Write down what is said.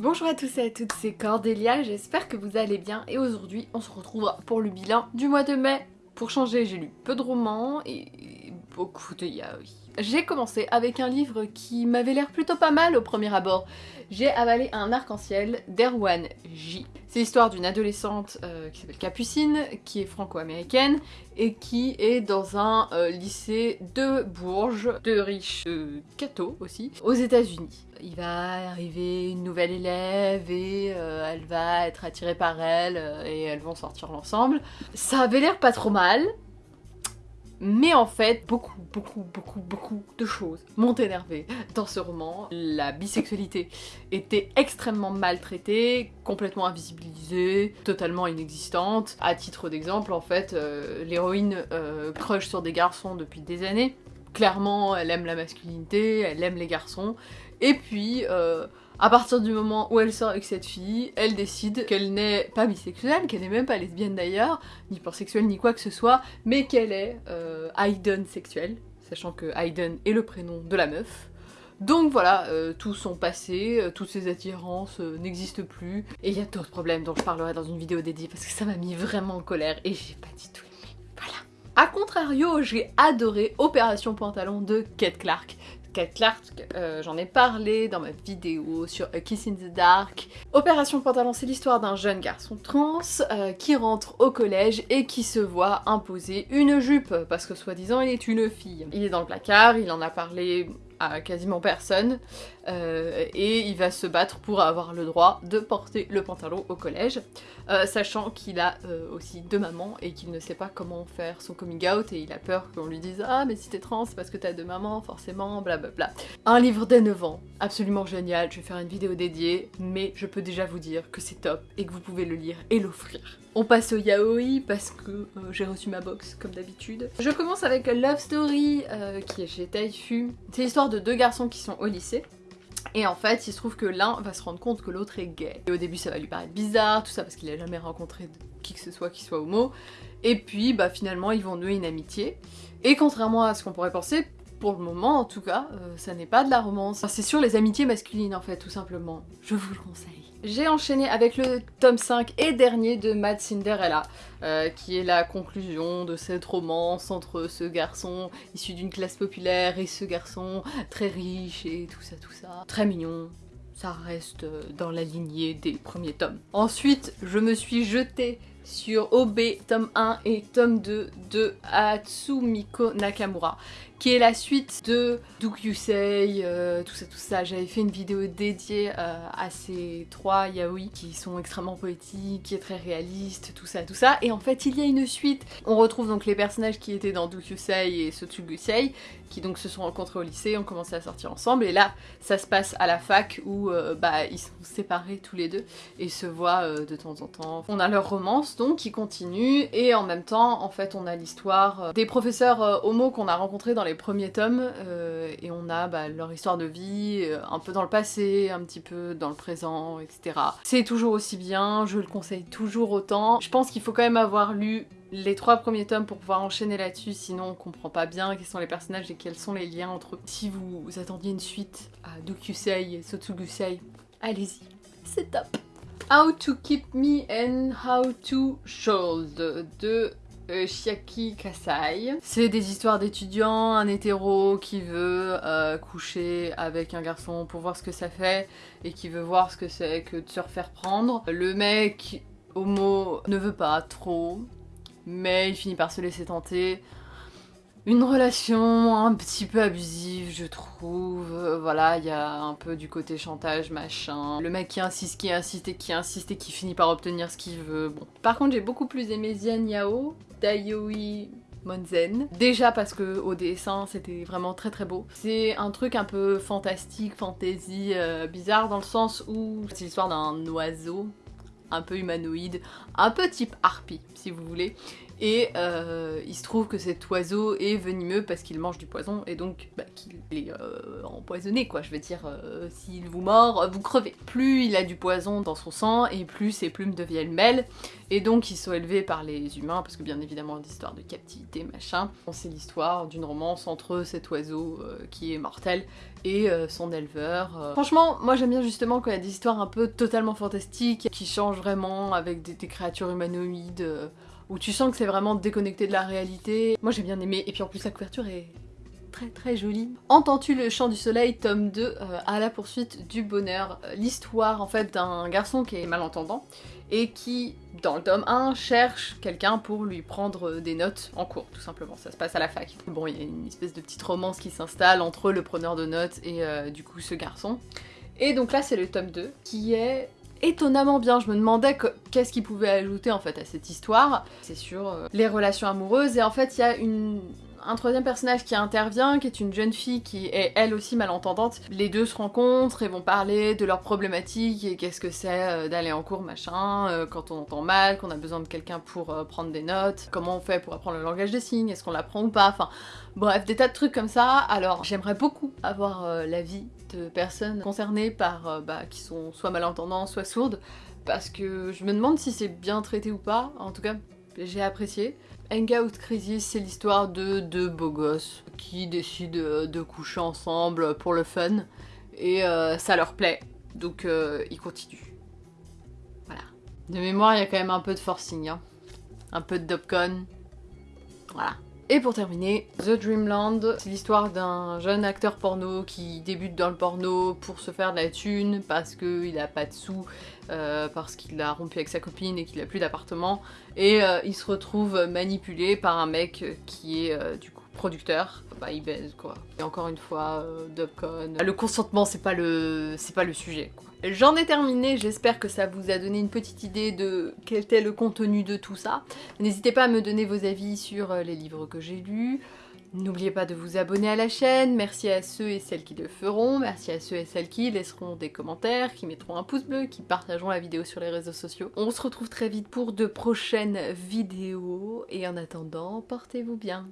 Bonjour à tous et à toutes, c'est Cordélia, j'espère que vous allez bien et aujourd'hui on se retrouve pour le bilan du mois de mai. Pour changer, j'ai lu peu de romans et beaucoup de yaoi. J'ai commencé avec un livre qui m'avait l'air plutôt pas mal au premier abord. J'ai avalé un arc-en-ciel d'Erwan J. C'est l'histoire d'une adolescente euh, qui s'appelle Capucine, qui est franco-américaine et qui est dans un euh, lycée de Bourges, de riches de Cato aussi, aux états unis Il va arriver une nouvelle élève et euh, elle va être attirée par elle et elles vont sortir ensemble. Ça avait l'air pas trop mal, mais en fait, beaucoup, beaucoup, beaucoup, beaucoup de choses m'ont énervé dans ce roman. La bisexualité était extrêmement maltraitée, complètement invisibilisée, totalement inexistante. À titre d'exemple, en fait, euh, l'héroïne euh, crush sur des garçons depuis des années. Clairement, elle aime la masculinité, elle aime les garçons. Et puis... Euh, à partir du moment où elle sort avec cette fille, elle décide qu'elle n'est pas bisexuelle, qu'elle n'est même pas lesbienne d'ailleurs, ni pansexuelle, ni quoi que ce soit, mais qu'elle est euh, Hayden sexuelle, sachant que Hayden est le prénom de la meuf. Donc voilà, euh, tout son passé, euh, toutes ses attirances n'existent plus. Et il y a d'autres problèmes dont je parlerai dans une vidéo dédiée parce que ça m'a mis vraiment en colère et j'ai pas dit tout. A contrario, j'ai adoré Opération Pantalon de Kate Clark. Kate Clark, euh, j'en ai parlé dans ma vidéo sur A Kiss in the Dark. Opération Pantalon, c'est l'histoire d'un jeune garçon trans euh, qui rentre au collège et qui se voit imposer une jupe parce que soi-disant il est une fille. Il est dans le placard, il en a parlé quasiment personne euh, et il va se battre pour avoir le droit de porter le pantalon au collège, euh, sachant qu'il a euh, aussi deux mamans et qu'il ne sait pas comment faire son coming out et il a peur qu'on lui dise ah mais si t'es trans c'est parce que t'as deux mamans forcément blablabla. Un livre dès 9 ans, absolument génial, je vais faire une vidéo dédiée mais je peux déjà vous dire que c'est top et que vous pouvez le lire et l'offrir. On passe au yaoi parce que j'ai reçu ma box comme d'habitude. Je commence avec Love Story qui est chez Taifu. C'est l'histoire de deux garçons qui sont au lycée et en fait, il se trouve que l'un va se rendre compte que l'autre est gay. Et au début, ça va lui paraître bizarre, tout ça, parce qu'il a jamais rencontré qui que ce soit qui soit homo. Et puis, bah finalement, ils vont nouer une amitié. Et contrairement à ce qu'on pourrait penser, pour le moment en tout cas, euh, ça n'est pas de la romance. c'est sur les amitiés masculines en fait, tout simplement. Je vous le conseille. J'ai enchaîné avec le tome 5 et dernier de Mad Cinderella, euh, qui est la conclusion de cette romance entre ce garçon issu d'une classe populaire et ce garçon très riche et tout ça, tout ça. Très mignon, ça reste euh, dans la lignée des premiers tomes. Ensuite, je me suis jetée sur OB tome 1 et tome 2 de Hatsumiko Nakamura qui est la suite de Duke Yusei, euh, tout ça tout ça. J'avais fait une vidéo dédiée euh, à ces trois yaoi qui sont extrêmement poétiques, qui est très réaliste, tout ça tout ça. Et en fait il y a une suite. On retrouve donc les personnages qui étaient dans Duke Yusei et Sotsugusei qui donc se sont rencontrés au lycée, ont commencé à sortir ensemble et là ça se passe à la fac où euh, bah ils sont séparés tous les deux et se voient de temps en temps. On a leur romance qui continue et en même temps en fait on a l'histoire des professeurs homo qu'on a rencontrés dans les premiers tomes euh, et on a bah, leur histoire de vie, euh, un peu dans le passé, un petit peu dans le présent, etc. C'est toujours aussi bien, je le conseille toujours autant. Je pense qu'il faut quand même avoir lu les trois premiers tomes pour pouvoir enchaîner là-dessus, sinon on comprend pas bien quels sont les personnages et quels sont les liens entre eux. Si vous, attendiez une suite à Dokusei et Sotsugusei, allez-y, c'est top How to Keep Me and How to Should de euh, Shiaki Kasai. C'est des histoires d'étudiants, un hétéro qui veut euh, coucher avec un garçon pour voir ce que ça fait et qui veut voir ce que c'est que de se refaire prendre. Le mec homo ne veut pas trop, mais il finit par se laisser tenter une relation un petit peu abusive, je trouve. Euh, voilà, il y a un peu du côté chantage, machin. Le mec qui insiste, qui insiste et qui insiste et qui finit par obtenir ce qu'il veut. Bon. Par contre, j'ai beaucoup plus aimé Zian Yao, Dayoi Monzen. Déjà parce que au dessin c'était vraiment très très beau. C'est un truc un peu fantastique, fantasy, euh, bizarre dans le sens où c'est l'histoire d'un oiseau un peu humanoïde, un peu type harpie si vous voulez, Et euh, il se trouve que cet oiseau est venimeux parce qu'il mange du poison et donc bah, qu'il est euh, empoisonné quoi. Je veux dire, euh, s'il vous mord, vous crevez. Plus il a du poison dans son sang et plus ses plumes deviennent mêles et donc ils sont élevés par les humains parce que bien évidemment l'histoire de captivité machin. C'est l'histoire d'une romance entre cet oiseau qui est mortel et son éleveur. Franchement, moi j'aime bien justement quand il y a des histoires un peu totalement fantastiques qui changent vraiment avec des, des créatures humanoïdes où tu sens que c'est vraiment déconnecté de la réalité. Moi j'ai bien aimé, et puis en plus la couverture est très très jolie. Entends-tu le chant du soleil, tome 2, euh, à la poursuite du bonheur. Euh, l'histoire en fait d'un garçon qui est malentendant et qui, dans le tome 1, cherche quelqu'un pour lui prendre des notes en cours, tout simplement. Ça se passe à la fac. Bon, il y a une espèce de petite romance qui s'installe entre le preneur de notes et euh, du coup ce garçon. Et donc là c'est le tome 2 qui est étonnamment bien. Je me demandais qu'est-ce qu'il pouvait ajouter en fait à cette histoire. C'est sur euh, les relations amoureuses et en fait il y a un troisième personnage qui intervient, qui est une jeune fille qui est elle aussi malentendante. Les deux se rencontrent et vont parler de leurs problématiques et qu'est-ce que c'est euh, d'aller en cours, machin, euh, quand on entend mal, qu'on a besoin de quelqu'un pour prendre des notes, comment on fait pour apprendre le langage des signes, est-ce qu'on l'apprend ou pas, enfin bref, des tas de trucs comme ça. Alors j'aimerais beaucoup avoir l'avis de personnes concernées par, euh, bah, qui sont soit malentendants, soit sourdes, parce que je me demande si c'est bien traité ou pas, en tout cas j'ai apprécié. Hangout Crisis, c'est l'histoire de deux beaux gosses qui décident euh, de coucher ensemble pour le fun, et euh, ça leur plaît, donc ils continuent. Voilà. De mémoire, il y a quand même un peu de forcing, hein. un peu de Dopcon, voilà. Et pour terminer, The Dreamland, c'est l'histoire d'un jeune acteur porno qui débute dans le porno pour se faire de la thune parce qu'il a pas de sous, euh, parce qu'il a rompu avec sa copine et qu'il a plus d'appartement. Et euh, il se retrouve manipulé par un mec qui est euh, du coup producteur. Quoi. Et encore une fois, Dubcon. Le consentement c'est pas le c'est pas le sujet. J'en ai terminé, j'espère que ça vous a donné une petite idée de quel était le contenu de tout ça. N'hésitez pas à me donner vos avis sur euh, les livres que j'ai lus. N'oubliez pas de vous abonner à la chaîne, merci à ceux et celles qui le feront, merci à ceux et celles qui laisseront des commentaires, qui mettront un pouce bleu, qui partageront la vidéo sur les réseaux sociaux. On se retrouve très vite pour de prochaines vidéos, et en attendant, portez-vous bien